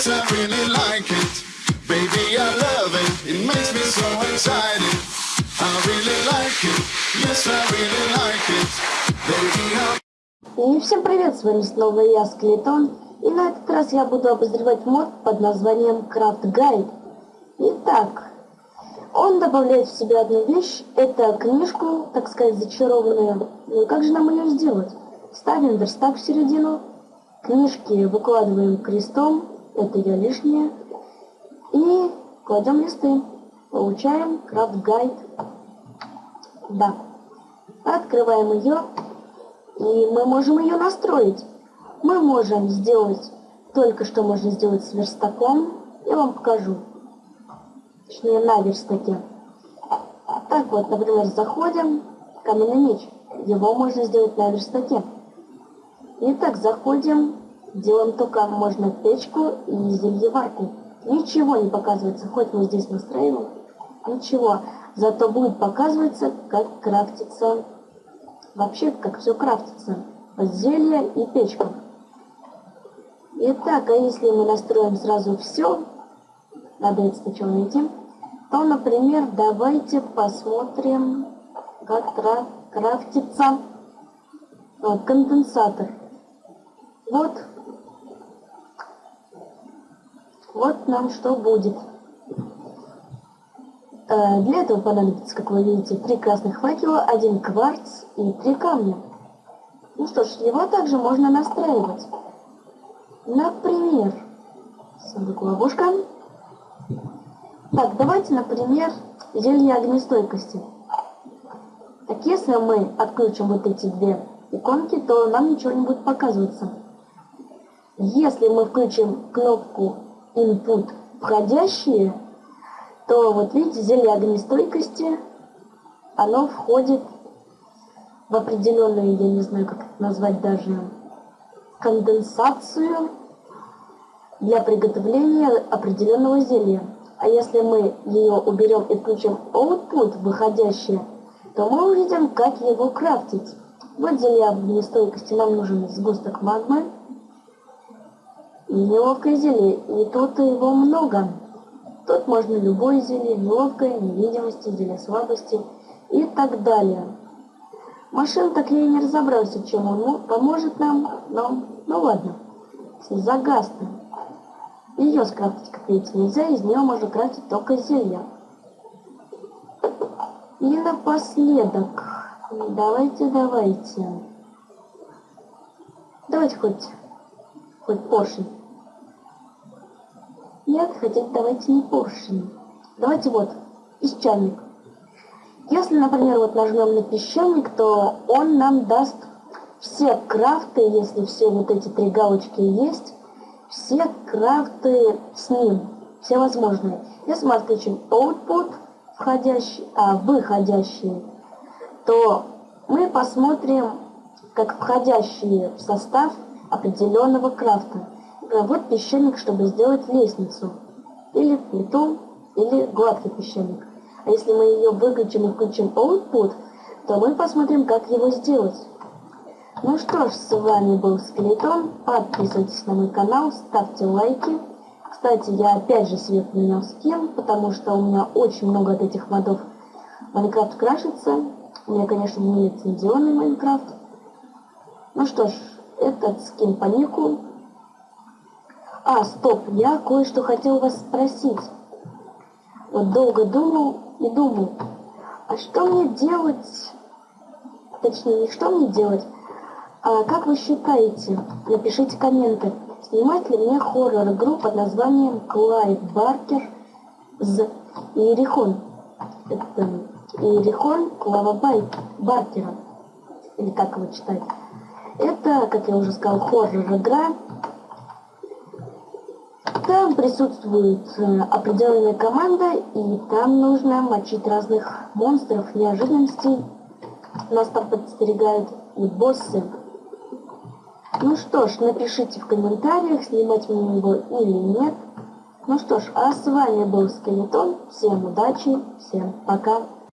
Yes, I really like it. Baby, I love it. It makes me so excited. I really like it. Yes, I really like it. Baby, I... И всем привет, с вами снова я, Скелетон, и на этот раз я буду обозревать мод под названием Craft Guide. Итак, он добавляет в себя одну вещь, это книжку, так сказать, зачарованную. Ну как же нам ее сделать? Ставим верстак в середину, книжки выкладываем крестом, это я лишнее, и кладем листы. Получаем Craft Guide. Да. Открываем ее, и мы можем ее настроить. Мы можем сделать только что можно сделать с верстаком. Я вам покажу. Точнее, на верстаке. Так вот, например, заходим, каменный меч. Его можно сделать на верстаке. Итак, заходим, делаем только можно печку и зельеварку. Ничего не показывается, хоть мы здесь настраиваем, ничего. Зато будет показываться, как крафтится, вообще, как все крафтится. Зелье и печка. Итак, а если мы настроим сразу все, надо это сначала найти, то, например, давайте посмотрим, как крафтится вот, конденсатор. Вот. Вот нам что будет. Э, для этого понадобится, как вы видите, три красных факела, один кварц и три камня. Ну что ж, его также можно настраивать. Например, сундук ловушка. Так, давайте, например, зелье огнестойкости. Так, если мы отключим вот эти две иконки, то нам ничего не будет показываться. Если мы включим кнопку Input входящие, то вот видите, зелье огнестойкости, оно входит в определенную, я не знаю, как это назвать даже, конденсацию для приготовления определенного зелья. А если мы ее уберем и включим Output, выходящее, то мы увидим, как его крафтить. Вот зелье огнестойкости нам нужен сгусток магмы, и неловкое зелье, и тут его много. Тут можно любое зелье, неловкое, невидимости, зелье слабости и так далее. Машин так я и не разобрался, чем он поможет нам, но ну ладно. Загасна. Ее скрафтить, как видите, нельзя, из нее можно крафтить только зелья. И напоследок, давайте, давайте. Давайте хоть, хоть поршень. Нет, хотите, давайте не поршень. Давайте вот, песчаник. Если, например, вот нажмем на песчаник, то он нам даст все крафты, если все вот эти три галочки есть, все крафты с ним, все возможные. Если мы отключим output, входящий, а, выходящие, то мы посмотрим, как входящие в состав определенного крафта. Э, вот песчаник, чтобы сделать лестницу. Или плиту, или гладкий песчаник. А если мы ее выключим и включим output, то мы посмотрим, как его сделать. Ну что ж, с вами был Скелетон. Подписывайтесь на мой канал, ставьте лайки. Кстати, я опять же себе поменял скин, потому что у меня очень много от этих модов Майнкрафт крашится. У меня, конечно, не лицензионный Майнкрафт. Ну что ж, этот скин по нику а, стоп, я кое-что хотел вас спросить. Вот долго думал и думал, а что мне делать, точнее, не что мне делать, а как вы считаете, напишите комменты, снимать ли мне хоррор-игру под названием Клайд Баркер з Иерихон. Это Иерихон Клава Байт Баркера, или как его читать. Это, как я уже сказал, хоррор-игра, там присутствует э, определенная команда, и там нужно мочить разных монстров, неожиданностей. Нас там подстерегают и боссы. Ну что ж, напишите в комментариях, снимать мне его или нет. Ну что ж, а с вами был Скелетон. Всем удачи, всем пока.